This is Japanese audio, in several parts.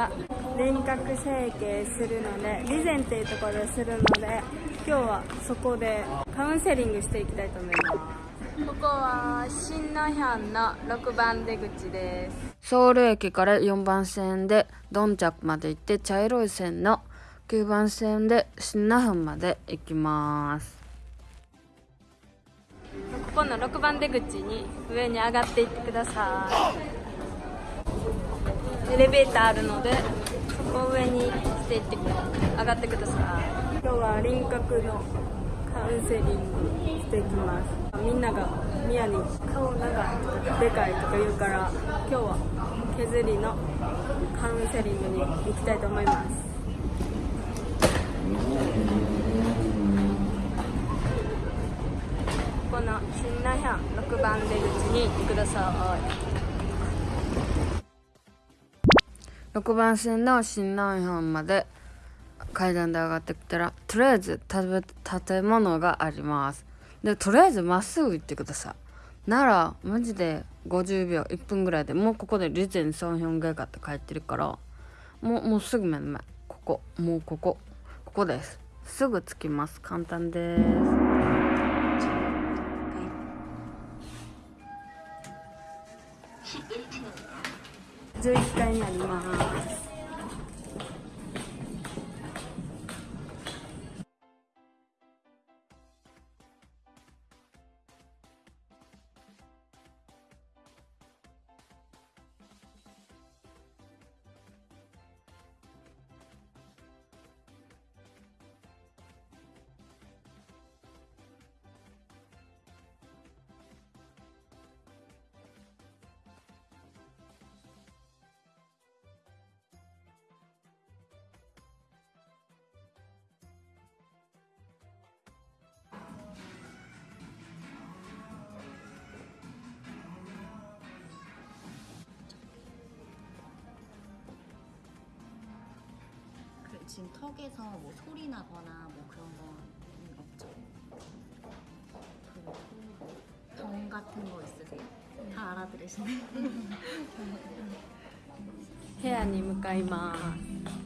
は輪郭整形するので備前っていうところでするので今日はそこでカウンセリングしていきたいと思います。ここは新ナヒャンの6番出口です。ソウル駅から4番線でドンチャクまで行って茶色い線の9番線で新那覇まで行きます。ここの6番出口に上に上がっていってくださいエレベーターあるのでそこ上にしていって上がってください。今日は輪郭のカウンセリングしていきます。みんながミヤに顔がでかいとか言うから今日は削りのカウンセリングに行きたいと思います。この新ナヒャン6番出口に行ってください6番線の新南藩まで階段で上がってきたらとりあえず建物があります。でとりあえずまっすぐ行ってください。ならマジで50秒1分ぐらいでもうここでリゼンソンヒョンゲガって書いてるからもうもうすぐ目の前。ここもうここここです。すぐ着きます。簡単です。11階にあります。 지금 턱에서 뭐 소리 나거나 뭐 그런 건 없죠. 그리고 뭐병 같은 거 있으세요? 다 알아들으시네. 部屋に向かいます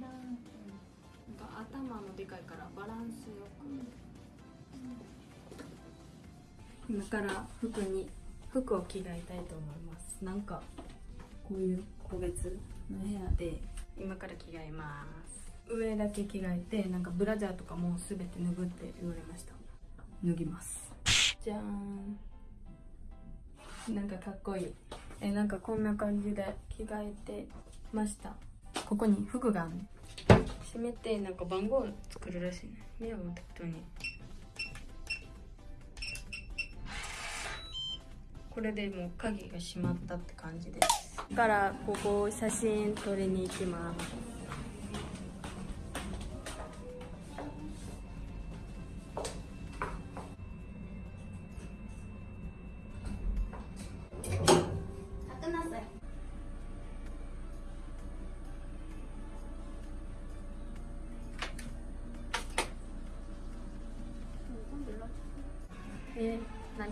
なんか頭のでかいからバランスよく、今から服に服を着替えたいと思います。なんかこういう個別の部屋で。今から着替えます。上だけ着替えてなんかブラジャーとかも全て脱ぐって言われました。脱ぎます。じゃーん なんかかっこいい。えなんかこんな感じで着替えてました。ここに服があるね閉めてなんか番号作るらしいね。ミヤも適当に。これでもう鍵が閉まったって感じです。だからここ写真撮りに行きます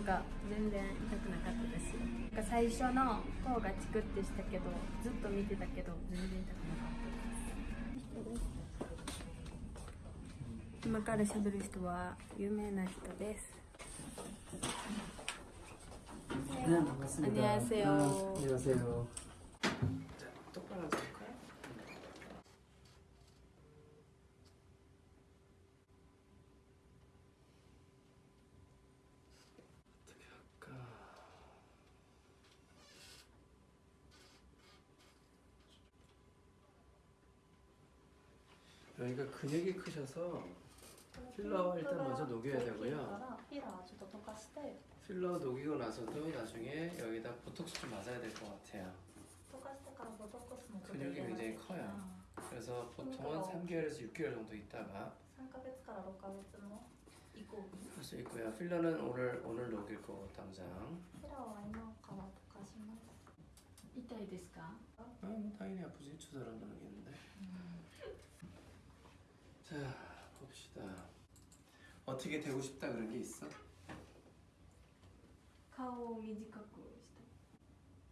なんか全然痛くなかったですよなんか最初の方がチクってしたけどずっと見てたけど全然痛くなかったです今から喋る人は有名な人です 네, 반갑습니다. 안녕하세요. 아, 안녕하세요. 자, 똑바로 여기가 근육이 크셔서 필러 일단 먼저 녹여야 되고요. フィラーちょっと溶かして 필러 녹이고 나서도 나중에 여기다 보톡스 좀 맞아야 될 것 같아요. 溶かしてからボトックスも 근육이 굉장히 커요. 그래서 보통은 3개월에서 6개월 정도 있다가 3ヶ月から6ヶ月の以降に 할 수 있고요. 필러는 오늘 오늘 녹일 거고 당장. フィラーは今から溶かします痛いですか 아, 뭐 당연히 아프지 주사로 넣겠는데. 자 봅시다. 어떻게 되고 싶다 그런 게 있어? 顔を短くし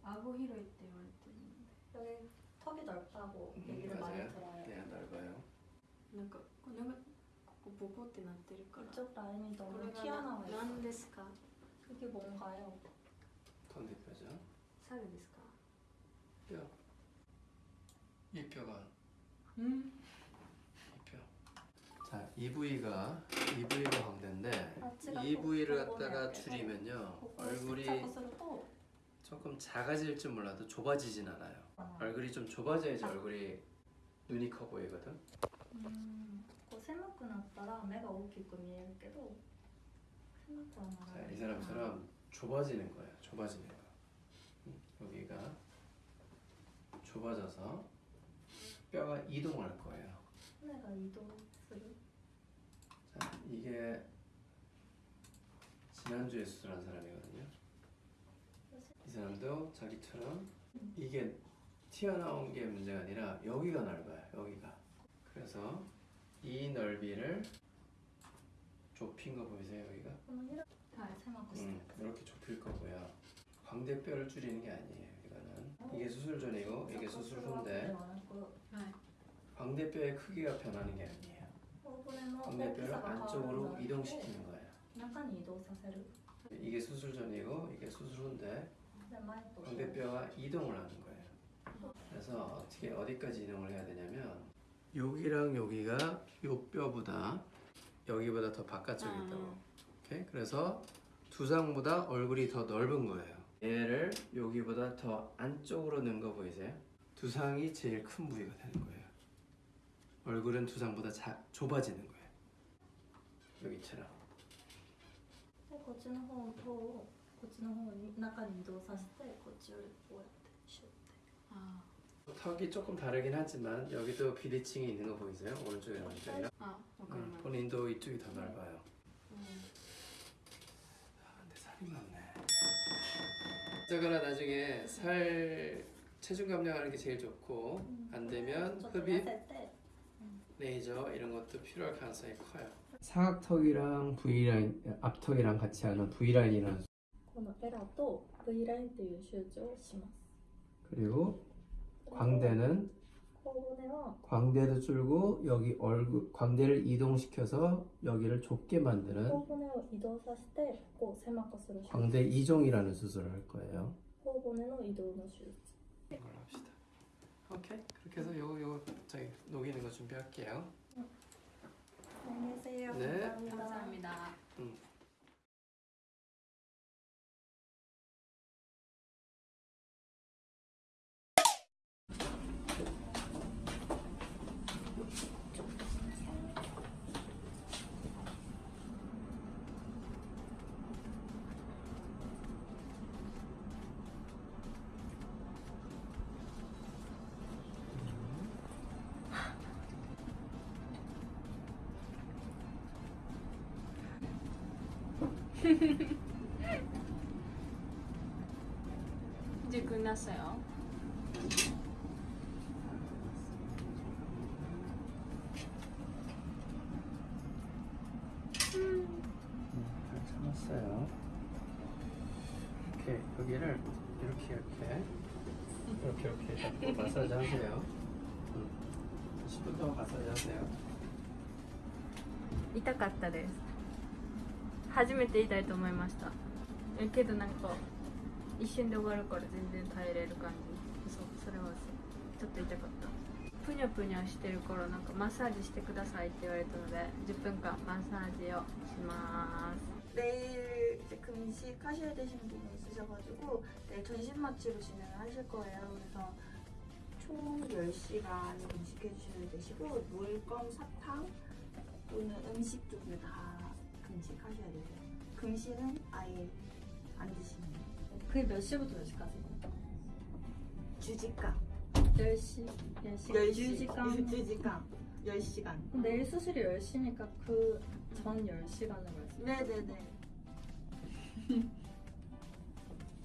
た顎広いって言われてるん 여기 턱이 넓다고 얘기를 많이 맞아요. 들어요 네 넓어요. でなんか骨がここボコってなってるから 이쪽 라인이 こ 너무 れが 튀어나와 な何 있어요 ですか 그게 뭔가요? 건대뼈죠. 猿ですか 뼈. 이 뼈가 うん 이 뼈. EV가 EV가 광대인데 EV를 갖다가 줄이면요 얼굴이 조금 작아질 줄 몰라도 좁아지진 않아요. 얼굴이 좀 좁아져야지 얼굴이 눈이 커 보이거든? 음, 그거 생각고 났더라 매가 오기끔 이렇게도 생각고 나라 이 사람처럼 좁아지는 거예요 좁아지는 거. 음, 여기가 좁아져서 뼈가 이동할 거예요. 내가 이동 이게 지난주에 수술한 사람이거든요. 이 사람도 자기처럼 이게 튀어나온 게 문제가 아니라 여기가 넓어요 여기가. 그래서 이 넓이를 좁힌 거 보이세요 여기가? 음, 이렇게 좁힐 거고요. 광대뼈를 줄이는 게 아니에요 이거는. 이게 수술 전이고 이게 수술 후인데 광대뼈의 크기가 변하는 게 아니에요. 동맥뼈를 안쪽으로 이동시키는 거예요. 약간 이동 사세를. 이게 수술 전이고 이게 수술 후인데 광대뼈가 이동을 하는 거예요. 그래서 어떻게 어디까지 이동을 해야 되냐면 여기랑 여기가 요 뼈보다 여기보다 더 바깥쪽에 있다고. 오케이? 그래서 두상보다 얼굴이 더 넓은 거예요. 얘를 여기보다 더 안쪽으로 넣은 거 보이세요? 두상이 제일 큰 부위가 되는 거예요. 얼굴은 두상보다 자, 좁아지는 거예요. 여기처럼. でこっちの方をこっちの方に中に移動させてこっちよりこうやってシュッて 아, 턱이 조금 다르긴 하지만 여기도 비대칭이 있는 거 보이세요? 오른쪽이랑 왼쪽이랑. あわかり 음, ます、 본인도 이쪽이 더 넓어요. うん 아, 근데 살이 많네. 어쩌거나 나중에 살 체중 감량하는 게 제일 좋고 안 되면 ちょっと痩 흡입, せて 레이저 이런 것도 필요할 가능성이 커요. 사각턱이랑 V라인, 앞턱이랑 같이 하는 V라인이라는 このエラと V ラインっていう手術をします 그리고 광대는 頬骨は 광대도 줄고 여기 얼굴 광대를 이동시켜서 여기를 좁게 만드는 頬骨を移動させてこう狭くする手術 광대 이종이라는 수술을 할 거예요. 頬骨の移動の手術 이걸 합시다. 오케이. 그렇게 해서 요거 요거 저기 녹이는 거 준비할게요. 안녕히 계세요 네. 감사합니다. 감사합니다 음. 이제 끝났어요 잘 참았어요. 이렇게 이렇게 이렇게 이렇게 잡고 마사지 하세요. 응. 10분 동안 마사지 하세요. 痛かったです 初めて痛いと思いましたえけどなんか一瞬で終わるから全然耐えれる感じそうそれはそうちょっと痛かったぷにょぷにょしてる頃なんかマッサージしてくださいって言われたので10分間マッサージをします 내일 이제 금식 하셔야 되시는 분이 있으셔가지고 내일 전신 마취로 진행을 하실 거예요. 그래서 총 10시간 금식해 주셔야 되시고 물껌, 사탕 또는 음식 쪽을 다 금식하셔야 되세요. 금식은 아예 안 드시는 거예요. 그게 몇 시부터 몇 시까지? 주지강 10시? 10시? 10시 10시간? 주지강 10시간 내일 수술이 10시니까 그 전 10시간을 말씀 네네네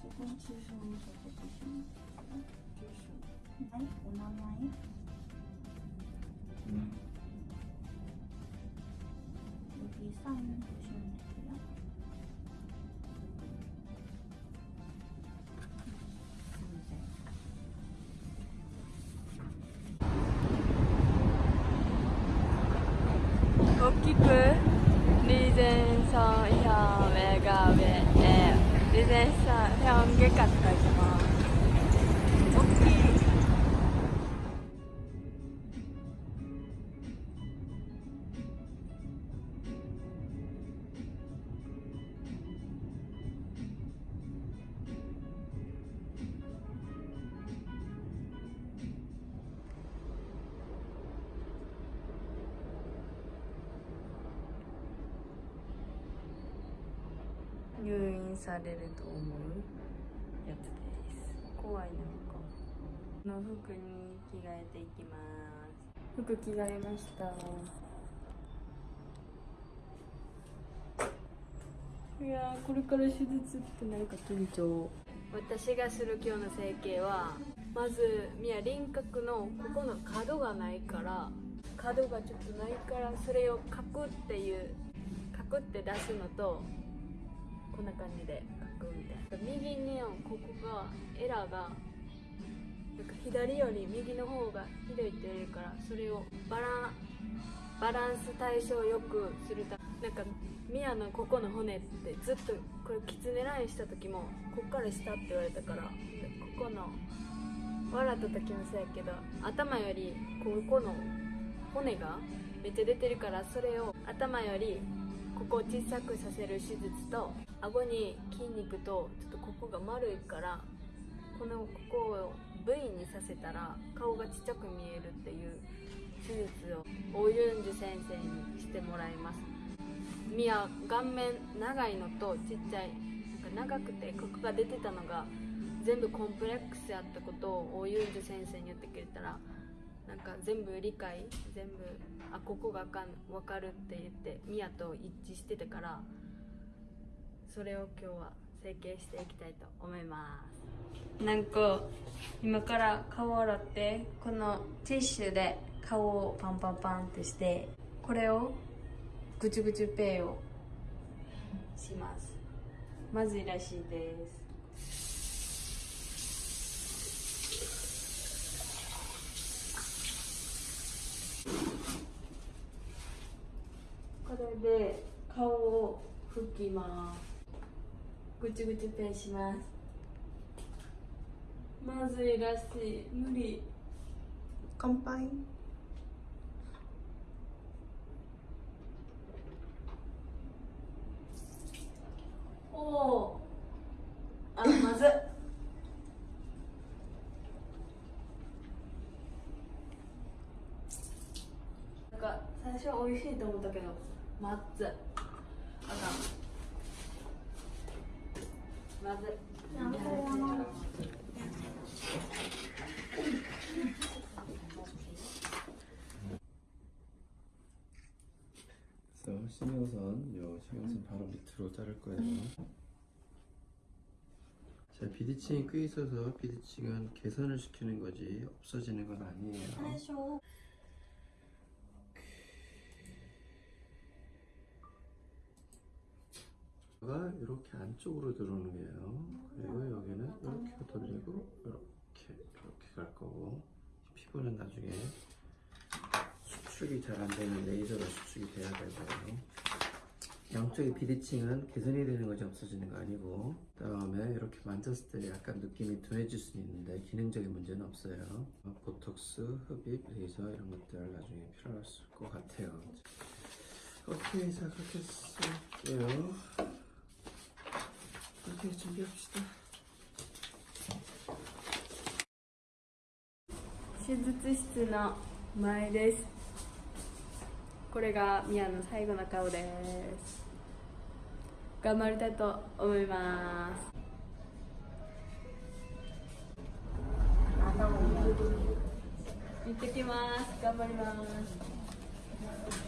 조금 주소 적어주시면 주소 아이 오나마이 여 fajne silniki. 복기프 리젠서 혐의가 왜에 리젠서 혐의 같다 지금 복기 入院されると思うやつです。怖いなんか。の服に着替えていきます。服着替えましたいやーこれから手術ってなんか緊張。私がする今日の整形はまずみや輪郭のここの角がないから角がちょっとないからそれをカクっていうカクって出すのとこんな感じで書くみたいな右にここがエラーがなんか左より右の方がひどいって言われるからそれをバラバランス対象よくするためなんかミヤのここの骨ってずっとこれキツネラインした時もこっから下って言われたからここの笑った時もそうやけど頭よりここの骨がめっちゃ出てるからそれを頭よりここを小さくさせる手術と顎に筋肉とちょっとここが丸いからこのここを V にさせたら顔がちっちゃく見えるっていう手術をオユンジュ先生にしてもらいます。ミヤ顔面長いのとちっちゃいなんか長くてここが出てたのが全部コンプレックスやったことをオユンジュ先生に言ってくれたらなんか全部理解全部あここがか分かるって言ってミヤと一致してたからそれを今日は整形していきたいと思います。なんか今から顔洗ってこのティッシュで顔をパンパンパンってしてこれをぐちゅぐちゅペイをします。まずいらしいです。これで顔を拭きますぐちぐちペンしますまずいらしい無理乾杯。おおあまず。 か最初は美味しいと思ったけどまずっあかんまずい그래서 신경선, 요 신경선 바로 밑으로 자를 거예요. 자, 비디칭이 꽤 있어서 비디칭은 개선을 시키는 거지 없어지는 건 아니에요. 가 이렇게 안쪽으로 들어오는 거예요. 그리고 여기는 이렇게 돌리고 이렇게 이렇게 갈 거고 피부는 나중에 수축이 잘 안 되는 레이저로 수축이 돼야 되고요. 양쪽의 비대칭은 개선이 되는 거지 없어지는 거 아니고 그 다음에 이렇게 만졌을 때 약간 느낌이 둔해질 수 있는데 기능적인 문제는 없어요. 보톡스, 흡입, 레이저 이런 것들 나중에 필요할 것 같아요. 오케이 자 그렇게 쓸게요. 手術室の前です。これがミアの最後の顔です。頑張りたいと思います。行ってきます。頑張ります。